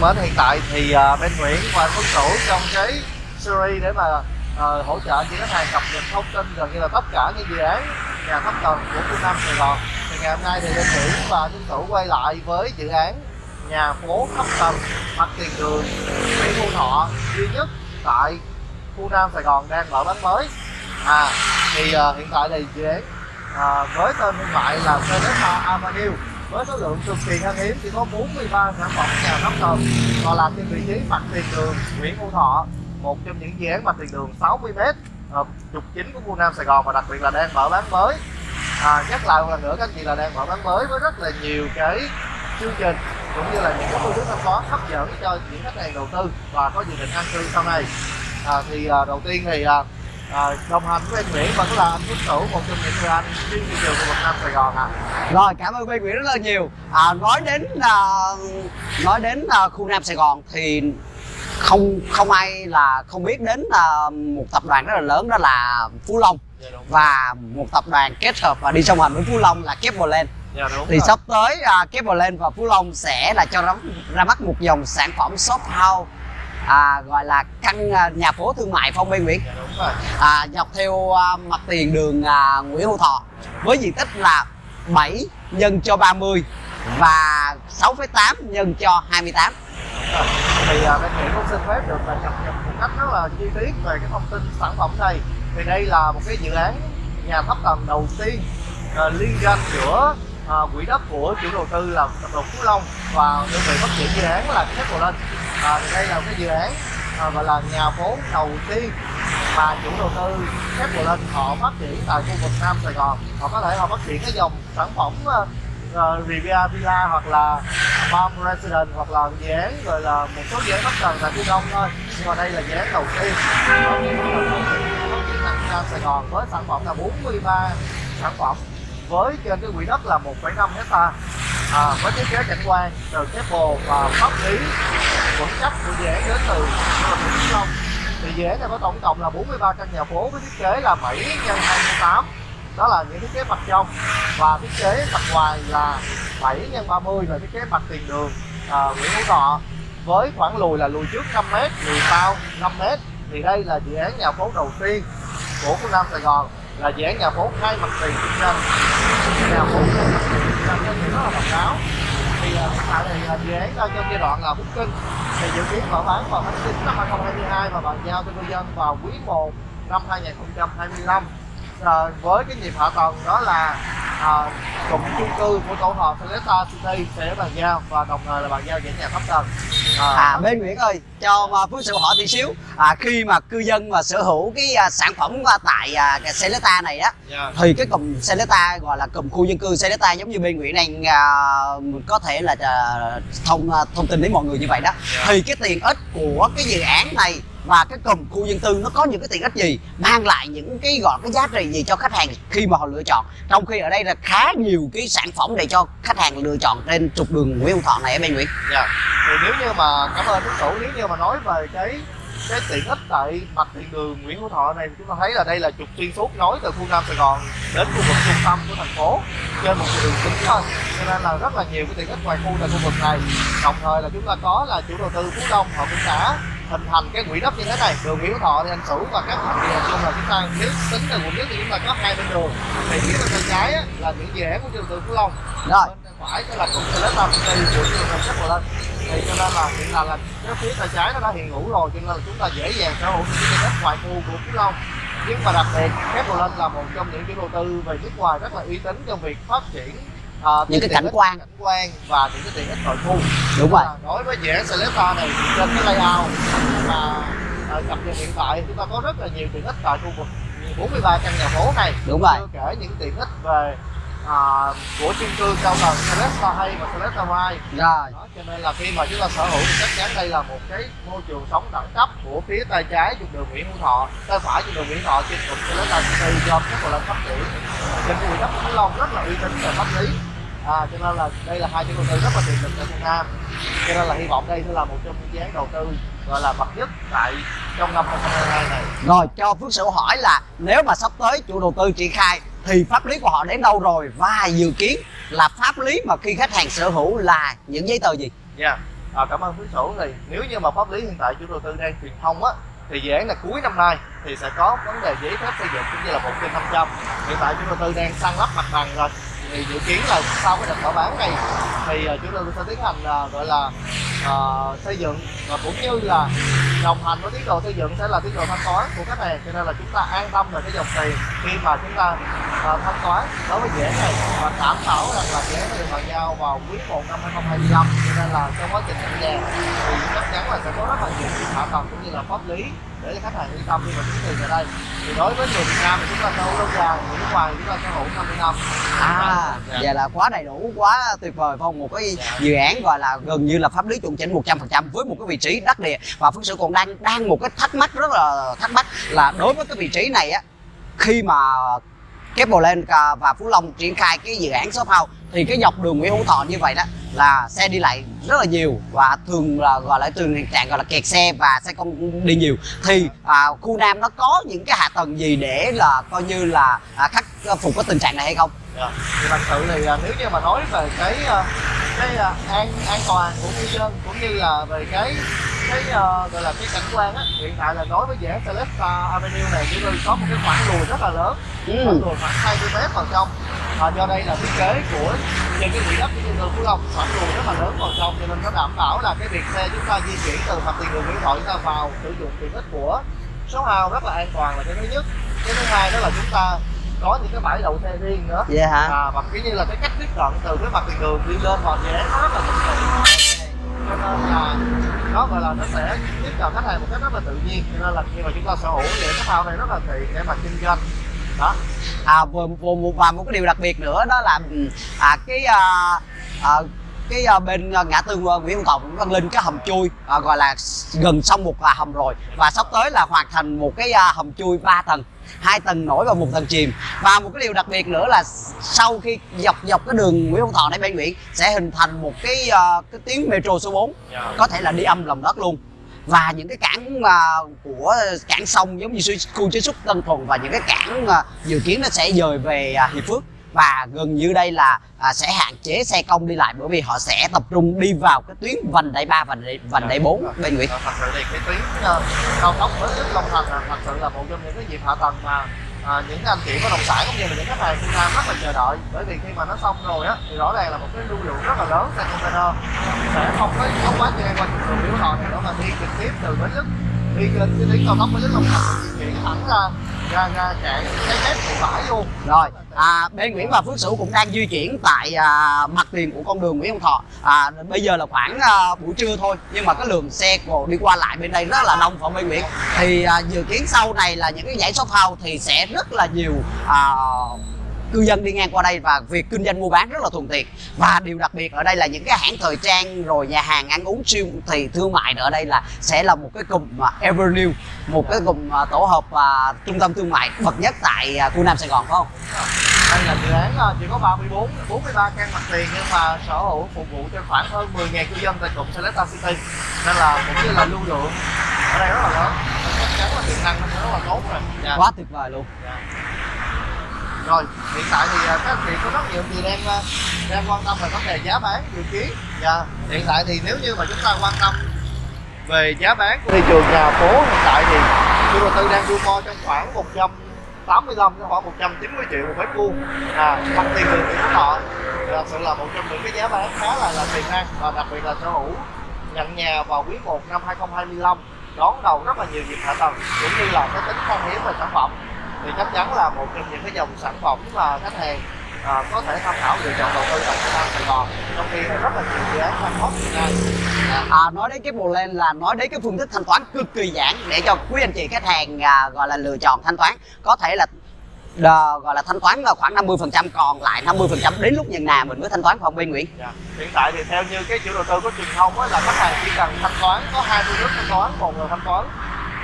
thân mến, hiện tại thì uh, bên Nguyễn và Tuấn Cửu trong cái series để mà uh, hỗ trợ cho khách hàng cập nhật thông tin gần như là tất cả những dự án nhà thấp tầng của khu Nam Sài Gòn. Thì ngày hôm nay thì bên Nguyễn và Tuấn Cửu quay lại với dự án nhà phố thấp tầng mặt tiền đường Nguyễn Hữu Thọ duy nhất tại khu Nam Sài Gòn đang mở bán mới. À thì uh, hiện tại thì dự án uh, với tên thương mại là Celesta Avenue với số lượng cực kỳ khan hiếm chỉ có 43 sản phẩm nhà thấp tầng. Và là trên vị trí mặt tiền đường Nguyễn Hữu Thọ một trong những dự án mặt tiền đường 60m ờ, trục chính của khu Nam Sài Gòn và đặc biệt là đang mở bán mới. À, nhắc lại một lần nữa các anh chị là đang mở bán mới với rất là nhiều cái chương trình cũng như là những cái phương thức thanh toán hấp dẫn cho những khách hàng đầu tư và có dự định an cư sau này. À, thì à, đầu tiên thì à, à, đồng hành với anh Nguyễn và cũng là anh Tuấn Cửu một trong những người anh chuyên thị trường của Việt Nam Sài Gòn ạ. À. Rồi cảm ơn Ben Nguyễn rất là nhiều. À, nói đến uh, nói đến uh, khu Nam Sài Gòn thì không không ai là không biết đến uh, một tập đoàn rất là lớn đó là Phú Long dạ, và một tập đoàn kết hợp và đi song hành với Phú Long là Keplerland. Dạ, thì rồi. sắp tới uh, Keplerland và Phú Long sẽ là cho ra, ra mắt một dòng sản phẩm shop house à, gọi là căn à, nhà phố thương mại phong Biên Nguyễn dạ, à, dọc theo à, mặt tiền đường à, Nguyễn Hữu Thọ với diện tích là 7 nhân cho 30 và 6,8 nhân cho 28 thì à, bên Nguyễn cũng xin phép được là cập nhật một cách rất là chi tiết về cái thông tin sản phẩm này. Thì đây là một cái dự án nhà thấp tầng đầu tiên uh, liên doanh giữa uh, quỹ đất của chủ đầu tư là tập đoàn Phú Long và đơn vị phát triển dự án là Thép Lên à, thì đây là cái dự án à, gọi là nhà phố đầu tiên mà chủ đầu tư Thép Lên họ phát triển tại khu vực Nam Sài Gòn. Họ có thể họ phát triển cái dòng sản phẩm ờ, uh, Riviera Villa hoặc là Palm Residence hoặc là dự án rồi là một số dự án bất cần tại phía Đông thôi. Nhưng mà đây là dự án đầu tiên phát triển Nam Sài Gòn với sản phẩm là 43 sản phẩm với trên cái quỹ đất là 1,5 hecta à, với thiết kế cảnh quan từ cái bồ và pháp lý vững chắc của dự án đến từ Vĩnh Long thì dự án này có tổng cộng là 43 căn nhà phố với thiết kế là 7 x 28 đó là những thiết kế mặt trong và thiết kế mặt ngoài là 7 x 30 là thiết kế mặt tiền đường à, Nguyễn Hữu Thọ. Với khoảng lùi là lùi trước 5m, lùi sau 5m thì đây là dự án nhà phố đầu tiên của khu Nam Sài Gòn là dự án nhà phố hai mặt tiền kinh doanh nhà phố nhân thì rất là độc đáo thì hiện tại thì dự án đang trong giai đoạn là booking thì dự kiến mở bán vào tháng 9 năm 2022 và bàn giao cho cư dân vào quý 1 năm 2025 à, với cái nhịp hạ tầng đó là à, cụm chung cư của tổ hợp Celesta City sẽ bàn giao và đồng thời là bàn giao những nhà thấp tầng à, à bên Nguyễn ơi cho mà Phước sự hỏi tí xíu à, khi mà cư dân mà sở hữu cái à, sản phẩm tại à, cái Celesta này á yeah. Dạ. thì cái cụm Celesta gọi là cụm khu dân cư Celesta giống như bên Nguyễn đang à, có thể là à, thông à, thông tin đến mọi người như vậy đó yeah. Dạ. thì cái tiền ích của cái dự án này và cái cụm khu dân cư nó có những cái tiện ích gì mang lại những cái, gọi cái giá trị gì cho khách hàng khi mà họ lựa chọn trong khi ở đây là khá nhiều cái sản phẩm để cho khách hàng lựa chọn trên trục đường Nguyễn Hữu Thọ này em anh Nguyễn. Dạ. Thì nếu như mà, cảm ơn Đức chủ nếu như mà nói về cái cái tiện ích tại mặt tiền đường Nguyễn Hữu Thọ này chúng ta thấy là đây là trục xuyên suốt nối từ khu Nam Sài Gòn đến khu vực trung tâm của thành phố trên một đường chính thôi cho nên là rất là nhiều cái tiện ích ngoài khu tại khu vực này đồng thời là chúng ta có là chủ đầu tư Phú Đông họ cũng đã hình thành cái quỹ đất như thế này đường Nguyễn Thọ thì anh Sửu và các thành viên chung là chúng ta nếu tính từ quận nhất thì chúng ta có hai bên đường. Thì phía bên trái á, là những án của chủ đầu tư Phú Long rồi. bên phải sẽ là công ty lớn Nam City của chủ đầu tư lên thì cho nên là hiện tại là cái phía tay trái nó đã hiện hữu rồi cho nên là chúng ta dễ dàng sở hữu những cái đất ngoại khu của Phú Long. Nhưng mà đặc biệt Thép lên là một trong những chủ đầu tư về nước ngoài rất là uy tín trong việc phát triển à, những cái cảnh quan cảnh quan và những cái tiện ích nội khu đúng rồi. Đối với dự án Celesta này trên cái layout mà à, cập nhật hiện tại chúng ta có rất là nhiều tiện ích tại khu vực 43 căn nhà phố này. Đúng rồi. Chưa kể những tiện ích về à, của chung cư cao tầng Celesta hay và Celesta Mai rồi. Đó, cho nên là khi mà chúng ta sở hữu thì chắc chắn đây là một cái môi trường sống đẳng cấp của phía tay trái trục đường Nguyễn Hữu Thọ tay phải trục đường Nguyễn Thọ trên trục Celesta City do các bộ lần phát triển trên vực đất Long rất là uy tín về pháp lý à, cho nên là đây là hai chủ đầu tư rất là tiềm lực ở Việt Nam. Cho nên là hy vọng đây sẽ là một trong những dự án đầu tư gọi là bậc nhất tại trong năm 2022 này. Rồi cho Phước Sửu hỏi là nếu mà sắp tới chủ đầu tư triển khai thì pháp lý của họ đến đâu rồi? Và dự kiến là pháp lý mà khi khách hàng sở hữu là những giấy tờ gì? Dạ. Yeah. à, cảm ơn quý sổ thì nếu như mà pháp lý hiện tại chủ đầu tư đang truyền thông á thì dự án là cuối năm nay thì sẽ có vấn đề giấy phép xây dựng cũng như là một trên 500 hiện tại chủ đầu tư đang săn lắp mặt bằng rồi thì dự kiến là sau cái đợt mở bán này thì ờ, chúng tôi sẽ tiến hành ờ, gọi là uh, xây dựng và cũng như là đồng hành với tiến độ xây dựng sẽ là tiến độ thanh toán của khách hàng. Cho nên là chúng ta an tâm về cái dòng tiền khi mà chúng ta uh, thanh toán. Đối với dự án này và đảm bảo rằng là dễ sẽ được bàn giao vào quý 1 năm 2025 cho nên là trong quá trình nhận nhà thì chắc chắn là sẽ có rất là nhiều hạ tầng cũng như là pháp lý để cho khách hàng yên tâm khi mà chuyển tiền ở đây. Thì đối với người Việt Nam thì chúng ta sở hữu lâu dài người nước ngoài thì chúng ta sở hữu 50 năm à Dạ. vậy là quá đầy đủ quá tuyệt vời phong một cái dự án gọi là gần như là pháp lý chuẩn chỉnh 100% với một cái vị trí đắc địa. Và phước sự còn đang đang một cái thắc mắc rất là thắc mắc là đối với cái vị trí này á khi mà Keplerland à, và Phú Long triển khai cái dự án shop house thì cái dọc đường Nguyễn Hữu Thọ như vậy đó là xe đi lại rất là nhiều và thường là gọi là thường hiện trạng gọi là kẹt xe và xe không đi nhiều thì à, khu Nam nó có những cái hạ tầng gì để là coi như là à, khắc phục cái tình trạng này hay không? Dạ. thì thật sự thì à, nếu như mà nói về cái à, cái à, an an toàn của cư dân cũng như là về cái cái gọi là cái cảnh quan á hiện tại là đối với án Celesta Avenue này chúng tôi có một cái khoảng lùi rất là lớn khoảng Ừ. lùi khoảng 20 mét vào trong à, do đây là thiết kế của trên cái quỹ đất của dân Phú Long khoảng lùi rất là lớn vào trong cho nên nó đảm bảo là cái việc xe chúng ta di chuyển từ mặt tiền đường Nguyễn Thoại chúng ta vào sử dụng tiện ích của số hào rất là an toàn là cái thứ nhất cái thứ hai đó là chúng ta có những cái bãi đậu xe riêng nữa. Vậy hả? à, và kiểu như là cái cách tiếp cận từ cái mặt tiền đường đi lên dự án nó rất là tiện cho nên là nó gọi là nó sẽ tiếp cận khách hàng một cách rất là tự nhiên. Cho nên là khi mà chúng ta sở hữu thì cái phao này rất là tiện để mà kinh doanh. Đó. À và, và, một cái điều đặc biệt nữa đó là ừ, à cái à, à, cái à, bên ngã tư à, Nguyễn Thọ Nguyễn Văn Linh cái hầm chui à, gọi là gần xong một à, hầm rồi. Và sắp tới là hoàn thành một cái à, hầm chui 3 tầng hai tầng nổi và một tầng chìm. Và một cái điều đặc biệt nữa là sau khi dọc dọc cái đường Nguyễn Hữu Thọ này bên Nguyễn sẽ hình thành một cái à, cái tuyến metro số 4 có thể là đi âm lòng đất luôn. Và những cái cảng à, của cảng sông giống như khu chế xuất Tân Thuận và những cái cảng à, dự kiến nó sẽ dời về à, Hiệp Phước và gần như đây là à, sẽ hạn chế xe công đi lại bởi vì họ sẽ tập trung đi vào cái tuyến vành đai 3 và đai, vành đai 4 bên Nguyễn. Ờ, thật sự thì cái tuyến ờ, cao tốc với Đức Long Thành là thật sự là một trong những cái dịp hạ tầng mà à, những anh chị bất động sản cũng như là những khách hàng Việt Nam rất là chờ đợi. Bởi vì khi mà nó xong rồi á thì rõ ràng là một cái lưu lượng rất là lớn xe container sẽ không có không quá gian qua đường biểu này nữa mà đi trực tiếp từ Bến Lức đi lên cái tuyến cao tốc nó rất Long Thành chuyển thẳng ra ra ra chạy cái mép thị bãi luôn rồi à, bên Nguyễn và Phước Sửu cũng đang di chuyển tại à, mặt tiền của con đường Nguyễn Hữu Thọ. À, bây giờ là khoảng à, buổi trưa thôi nhưng mà cái lượng xe của đi qua lại bên đây rất là đông phạm bên Nguyễn thì à, dự kiến sau này là những cái giải shop house thì sẽ rất là nhiều à, cư dân đi ngang qua đây và việc kinh doanh mua bán rất là thuận tiện và điều đặc biệt ở đây là những cái hãng thời trang rồi nhà hàng ăn uống siêu thị thương mại ở đây là sẽ là một cái cụm mà Evernew một cái cụm à, tổ hợp à, trung tâm thương mại bậc nhất tại à, khu Nam Sài Gòn phải không? đây là dự án chỉ có 34 43 căn mặt tiền nhưng mà sở hữu phục vụ cho khoảng hơn 10.000 cư dân tại cụm Selecta City nên là cũng như là lưu lượng ở đây rất là lớn chắc chắn là tiềm năng nó rất là tốt rồi dạ. Quá tuyệt vời luôn. Dạ rồi hiện tại thì à, các anh chị có rất nhiều người đang à, đang quan tâm về vấn đề giá bán dự kiến dạ. hiện tại thì nếu như mà chúng ta quan tâm về giá bán của thị trường nhà phố hiện tại thì chủ đầu tư đang mua trong khoảng 185 đến khoảng 190 triệu một mét vuông à, mặt tiền đường thì họ thật sự là một trong những cái giá bán khá là là tiềm năng và đặc biệt là sở hữu nhận nhà vào quý 1 năm 2025 đón đầu rất là nhiều dịp hạ tầng cũng như là cái tính khan hiếm về sản phẩm thì chắc chắn là một trong những cái dòng sản phẩm mà khách hàng à, có thể tham khảo lựa chọn đầu tư tại Việt Nam Sài Gòn. Trong khi rất là nhiều dự án đang hot hiện nay à, nói đến cái bộ lên là nói đến cái phương thức thanh toán cực kỳ giản để cho quý anh chị khách hàng à, gọi là lựa chọn thanh toán. Có thể là đờ, gọi là thanh toán là khoảng 50% còn lại 50% đến lúc nhận nhà mình mới thanh toán phòng bên Nguyễn? Dạ. Hiện tại thì theo như cái chủ đầu tư có truyền thông á, là khách hàng chỉ cần thanh toán có hai phương thức thanh toán, một là thanh toán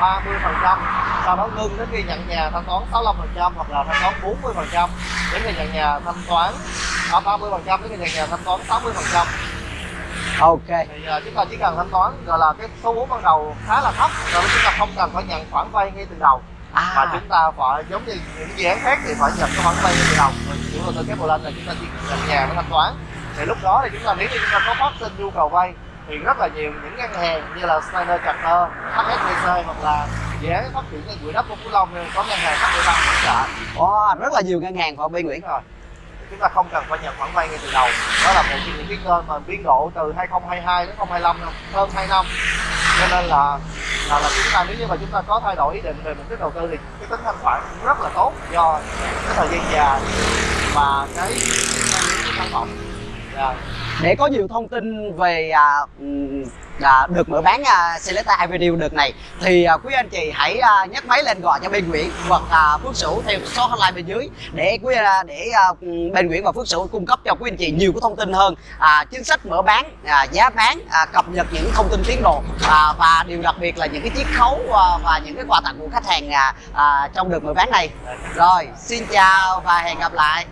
30 phần trăm, sau đó ngưng đến khi nhận nhà thanh toán 65 phần trăm hoặc là thanh toán 40 phần trăm. Đến khi nhận nhà thanh toán à, 30 phần trăm đến khi nhận nhà thanh toán 60 phần trăm. Ok. Thì uh, chúng ta chỉ cần thanh toán gọi là cái số vốn ban đầu khá là thấp rồi chúng ta không cần phải nhận khoản vay ngay từ đầu. Mà à chúng ta phải giống như những dự án khác thì phải nhận cái khoản vay ngay từ đầu. Rồi chủ đầu tư kép lên là chúng ta chỉ nhận nhà với thanh toán. Thì lúc đó thì chúng ta nếu như chúng ta có phát sinh nhu cầu vay thì rất là nhiều những ngân hàng như là Standard Chartered, HSBC hoặc là dự án phát triển cái quỹ đất của Phú Long có ngân hàng HB Bank hỗ trợ. Wow, rất là nhiều ngân hàng của bên Nguyễn? Rồi. Chúng ta không cần phải nhận khoản vay ngay từ đầu. Đó là một trong những cái kênh mà biên độ từ 2022 đến 2025 năm, hơn 2 năm. Cho nên là là, là chúng ta nếu như mà chúng ta có thay đổi ý định về mục đích đầu tư thì cái tính thanh khoản cũng rất là tốt do cái thời gian dài và cái cái sản phẩm. Dạ để có nhiều thông tin về à, à, được mở bán à, Celesta Avenue đợt này thì à, quý anh chị hãy à, nhấc máy lên gọi cho bên Nguyễn hoặc à, Phước Sửu theo số hotline bên dưới để quý à, để à, bên Nguyễn và Phước Sửu cung cấp cho quý anh chị nhiều cái thông tin hơn à, chính sách mở bán à, giá bán à, cập nhật những thông tin tiến độ à, và điều đặc biệt là những cái chiết khấu à, và những cái quà tặng của khách hàng à, à, trong đợt mở bán này. Rồi xin chào và hẹn gặp lại.